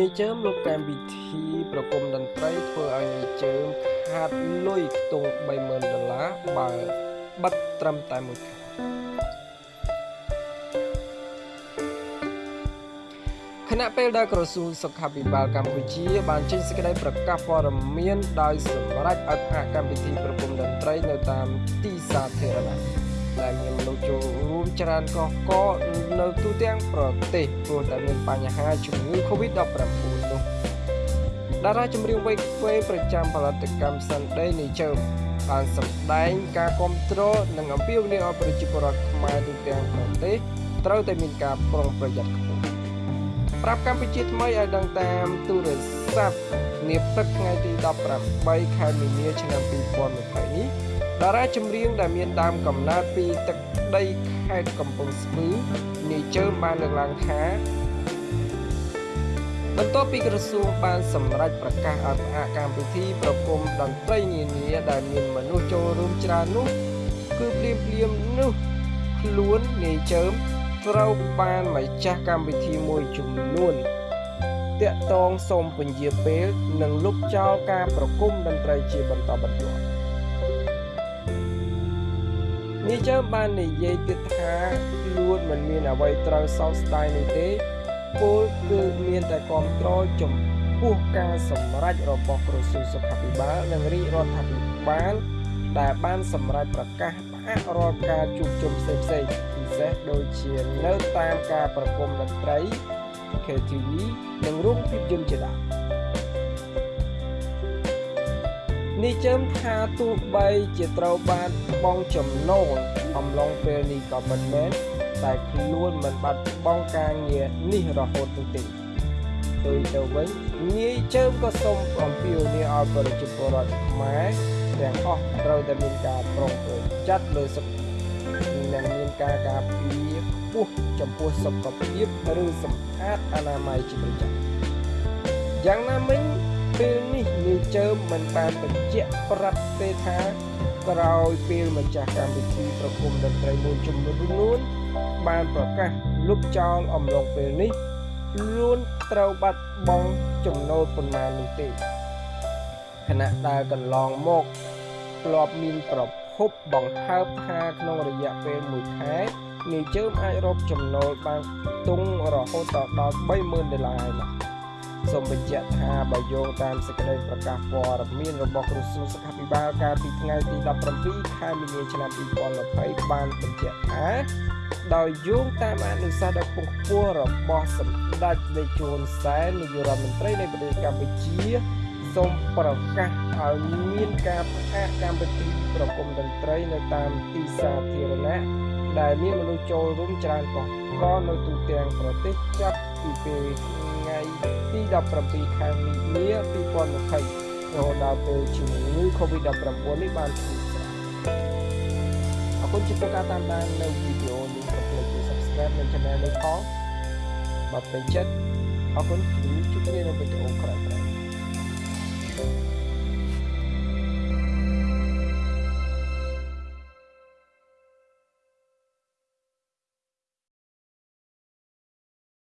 នាយជើមលោកកម្មវិធីប្រគំតន្ត្រីធ្វើឲ្យនាយជើមខាតលុយខ្ទង់30000ដុល្លារបើបិទត្រឹមតែមួយខែខណៈពេលដែលក្រសួងសុខាភិបាលកម្ពុជា បានចេញសេចក្តីប្រកាសព័ត៌មានដោយសម្រេចឲ្យផ្អាកកម្មវិធីប្រគំតន្ត្រីនៅតាមទីសាធារណៈ ដែលមានមនុស្សចូលរួមច្រើនកកកនៅទូទាំងប្រទេសព្រោះតែមានបញ្ហាជំងឺ Covid-19 នោះតារាចម្រៀងវ័យក្មេងប្រចាំផលិតកម្ម Sunday នៃជើមបានសម្ដែងការគ្រប់គ្រងនិងអំពាវនាវឲ្យប្រជាពលរដ្ឋខ្មែរទូទាំងប្រទេសត្រូវតែមានការប្រុងប្រយ័ត្នខ្ពស់ប្រាប់កម្ពុជាថ្មីឲ្យដឹងតាមទូរស័ព្ទនាព្រឹកថ្ងៃទី18ខែមីនាឆ្នាំ2020នេះ តារាចម្រៀងដែលមានដើមកំណើតពីទឹកដីខេត្តកំពង់ស្ពឺនាយជើមបានលើកឡើងថាបន្ទាប់ពីក្រសួងបានសម្រេចប្រកាសឲ្យផ្អាកកម្មវិធីប្រគំតន្ត្រីនានាដែលមានមនុស្សចូលរួមច្រើននោះគឺភ្លាមភ្លាមនោះខ្លួននាយជើមត្រូវបានម្ចាស់កម្មវិធីមួយចំនួនតាក់តងសូមពន្យាពេលនិងលុបចោលការប្រគំតន្ត្រីជាបន្តបន្ទាប់ នាយជើមបាននិយាយទៀតថាខ្លួនមិនមានអ្វីត្រូវសោកស្ដាយនេះទេពលគឺមានតែគ្រប់គ្រងចំពោះការសម្រេចរបស់ក្រសួងសុខាភិបាលនិងរាជរដ្ឋាភិបាលដែលបានសម្រេចប្រកាសផ្អាករាល់ការជួបជុំផ្សេងៗពិសេសដូចជានៅតាមការប្រគំតន្ត្រី KTV និងរោងភាពយន្តជាដើម នេះជើមថាទោះបីជាត្រូវបានបងចំណូលអំឡុងពេលនេះក៏មិនមែនតែខ្លួនមិនបាត់បង់ការងារនេះរហូតនោះទេទៅទៅវិញងាយជើមក៏សូមអំពាវនាវឲ្យប្រជាពលរដ្ឋខ្មែរទាំងអស់ត្រូវតែមានការប្រុងប្រយ័ត្នលើសុខនិងមានការការពារខ្ពស់ចំពោះសុខភាពឬសម្អាតអនាម័យជាប្រចាំយ៉ាងណាមិញ ពេលនេះនាយជើមមិនបានបញ្ជាក់ប្រាប់ទេថាក្រោយពេលម្ចាស់កម្មវិធីប្រគំតន្ត្រីមួយចំនួនបានប្រកាសលុបចោលអំឡុងពេលនេះខ្លួនត្រូវបាត់បង់ចំណូលប៉ុន្មាននោះទេខណៈដែលកន្លងមកធ្លាប់មានប្រភពបង្ហើបថាក្នុងរយៈពេល1ខែនាយជើមអាចរកចំណូលបានទង់រហូតដល់30000ដុល្លារហើយណា សូមបញ្ជាក់ថាបើយោងតាមសេចក្តីប្រកាសព័ត៌មានរបស់ក្រសួងសុខាភិបាលកាលពីថ្ងៃទី17ខែមីនាឆ្នាំ2020បានបញ្ជាក់ថាដោយយោងតាមអនុសាសន៍ដ៏ខ្ពង់ខ្ពស់របស់សម្ដេចនាយជួនសែននាយករដ្ឋមន្ត្រីនៃប្រទេសកម្ពុជាសូមប្រកាសឲ្យមានការផ្អាកកម្មវិធីប្រគំតន្ត្រីនៅតាមទីសាធារណៈដែលមានមនុស្សចូលរួមច្រើនកកកនៅទូទាំងប្រទេសចាប់ពីពេលថ្ងៃ ទី17ខែមីនា2020រហូតដល់ពេលជំងឺ Covid-19 នេះបានធូរស្រាលអរគុណចំពោះការតាមដាននៅវីដេអូនេះកុំភ្លេច Subscribe និង Channel នេះផងបើពេញចិត្តអរគុណជួបគ្នានៅវីដេអូក្រោយៗ